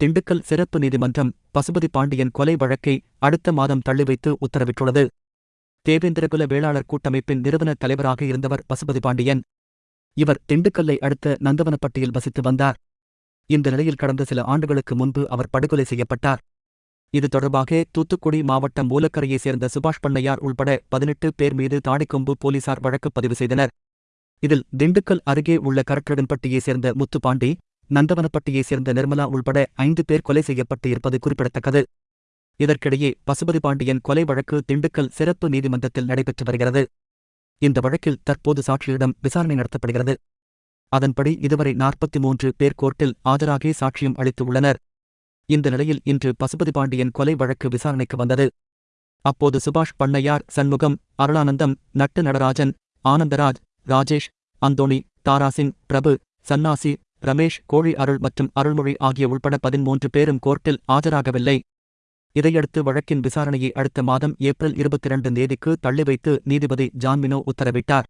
திண்டுக்கல் சிறப்பு நீதிமன்றம் பசுபதி பாண்டியன் கொலை வழக்கை அடுத்த மாதம் தள்ளி வைத்து உத்தரவிட்டுள்ளது. தேவேந்திரகுல வேளாளர் கூட்டமைப்பின் நிறுவன தலைவராக இருந்தவர் பசுபதி பாண்டியன். இவர் திண்டுக்கல்லை அடுத்த நந்தவனப்பட்டியில் வசித்து வந்தார். இந்த நிலையில் கடந்த சில ஆண்டுகளுக்கு முன்பு அவர் படுகொலை செய்யப்பட்டார். இது தொடர்பாக தூத்துக்குடி மாவட்டம் மூலக்கரையைச் சேர்ந்த சுபாஷ் பண்ணையார் உள்பட பதினெட்டு பேர் மீது தாடிக்கொம்பு போலீசார் வழக்கு பதிவு செய்தனர். இதில் திண்டுக்கல் அருகே உள்ள கரக்கடன்பட்டியைச் சேர்ந்த முத்துப்பாண்டி நந்தவனப்பட்டியைச் சேர்ந்த நிர்மலா உள்பட ஐந்து பேர் கொலை செய்யப்பட்டு இருப்பது குறிப்பிடத்தக்கது. இதற்கிடையே பசுபதி பாண்டியன் கொலை வழக்கு திண்டுக்கல் சிறப்பு நீதிமன்றத்தில் நடைபெற்று வருகிறது. இந்த வழக்கில் தற்போது சாட்சியிடம் விசாரணை நடத்தப்படுகிறது. அதன்படி இதுவரை நாற்பத்தி மூன்று பேர் கோர்ட்டில் ஆஜராகி சாட்சியம் அளித்துள்ளனர் இந்த நிலையில் இன்று பசுபதி பாண்டியன் கொலை வழக்கு விசாரணைக்கு வந்தது. அப்போது சுபாஷ் பண்ணையார் சண்முகம் அருளானந்தம் நட்டு நடராஜன் ஆனந்தராஜ் ராஜேஷ் அந்தோணி தாராசிங் பிரபு சன்னாசி ரமேஷ் கோழி அருள் மற்றும் அருள்மொழி ஆகிய உள்பட பதிமூன்று பேரும் கோர்ட்டில் ஆஜராகவில்லை. இதையடுத்து வழக்கின் விசாரணையை அடுத்த மாதம் ஏப்ரல் இருபத்தி இரண்டு தேதிக்கு தள்ளி வைத்து நீதிபதி ஜான்மினோ உத்தரவிட்டார்.